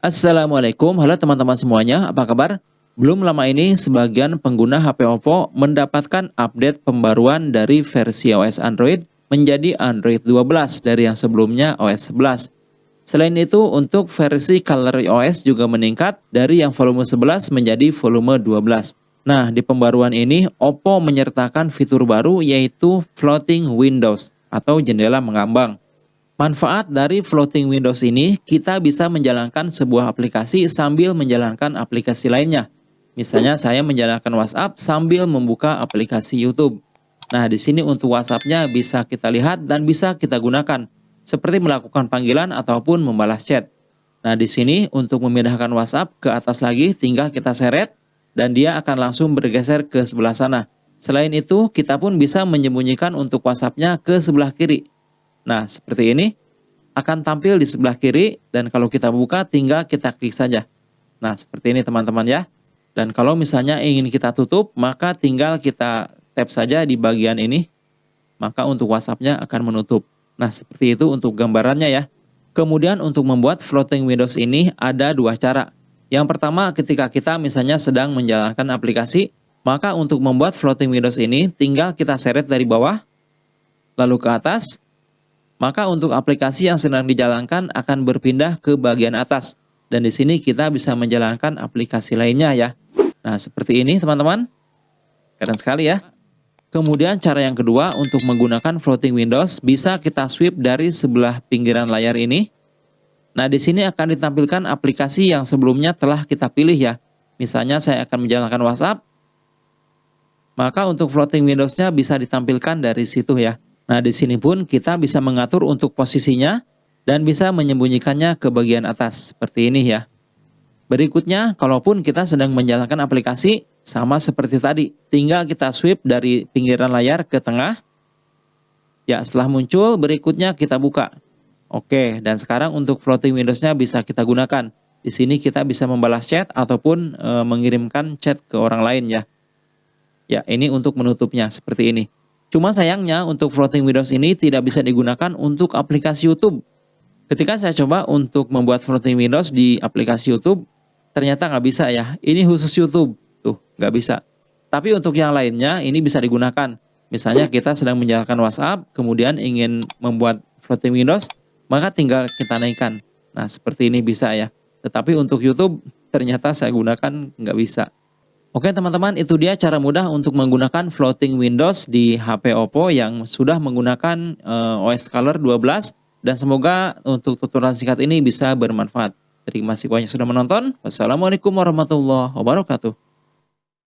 Assalamualaikum, halo teman-teman semuanya, apa kabar? Belum lama ini, sebagian pengguna HP Oppo mendapatkan update pembaruan dari versi OS Android menjadi Android 12 dari yang sebelumnya OS 11. Selain itu, untuk versi Color OS juga meningkat dari yang volume 11 menjadi volume 12. Nah, di pembaruan ini, Oppo menyertakan fitur baru yaitu Floating Windows atau jendela mengambang. Manfaat dari floating windows ini, kita bisa menjalankan sebuah aplikasi sambil menjalankan aplikasi lainnya. Misalnya saya menjalankan WhatsApp sambil membuka aplikasi YouTube. Nah, di sini untuk WhatsApp-nya bisa kita lihat dan bisa kita gunakan, seperti melakukan panggilan ataupun membalas chat. Nah, di sini untuk memindahkan WhatsApp ke atas lagi, tinggal kita seret, dan dia akan langsung bergeser ke sebelah sana. Selain itu, kita pun bisa menyembunyikan untuk WhatsApp-nya ke sebelah kiri. Nah, seperti ini akan tampil di sebelah kiri dan kalau kita buka tinggal kita klik saja. Nah, seperti ini teman-teman ya. Dan kalau misalnya ingin kita tutup, maka tinggal kita tap saja di bagian ini. Maka untuk WhatsApp-nya akan menutup. Nah, seperti itu untuk gambarannya ya. Kemudian untuk membuat floating windows ini ada dua cara. Yang pertama ketika kita misalnya sedang menjalankan aplikasi, maka untuk membuat floating windows ini tinggal kita seret dari bawah, lalu ke atas, maka untuk aplikasi yang sedang dijalankan akan berpindah ke bagian atas. Dan di sini kita bisa menjalankan aplikasi lainnya ya. Nah, seperti ini teman-teman. Keren sekali ya. Kemudian cara yang kedua untuk menggunakan floating windows bisa kita sweep dari sebelah pinggiran layar ini. Nah, di sini akan ditampilkan aplikasi yang sebelumnya telah kita pilih ya. Misalnya saya akan menjalankan WhatsApp. Maka untuk floating windows-nya bisa ditampilkan dari situ ya. Nah, di sini pun kita bisa mengatur untuk posisinya dan bisa menyembunyikannya ke bagian atas seperti ini ya. Berikutnya, kalaupun kita sedang menjalankan aplikasi, sama seperti tadi, tinggal kita sweep dari pinggiran layar ke tengah. Ya, setelah muncul, berikutnya kita buka. Oke, dan sekarang untuk floating Windows-nya bisa kita gunakan. Di sini kita bisa membalas chat ataupun e, mengirimkan chat ke orang lain ya. Ya, ini untuk menutupnya seperti ini. Cuma sayangnya untuk floating windows ini tidak bisa digunakan untuk aplikasi YouTube. Ketika saya coba untuk membuat floating windows di aplikasi YouTube, ternyata nggak bisa ya. Ini khusus YouTube, tuh nggak bisa. Tapi untuk yang lainnya ini bisa digunakan. Misalnya kita sedang menjalankan WhatsApp, kemudian ingin membuat floating windows, maka tinggal kita naikkan. Nah seperti ini bisa ya. Tetapi untuk YouTube ternyata saya gunakan nggak bisa. Oke teman-teman, itu dia cara mudah untuk menggunakan floating windows di HP Oppo yang sudah menggunakan uh, OS Color 12 dan semoga untuk tutorial singkat ini bisa bermanfaat. Terima kasih banyak sudah menonton. Wassalamualaikum warahmatullahi wabarakatuh.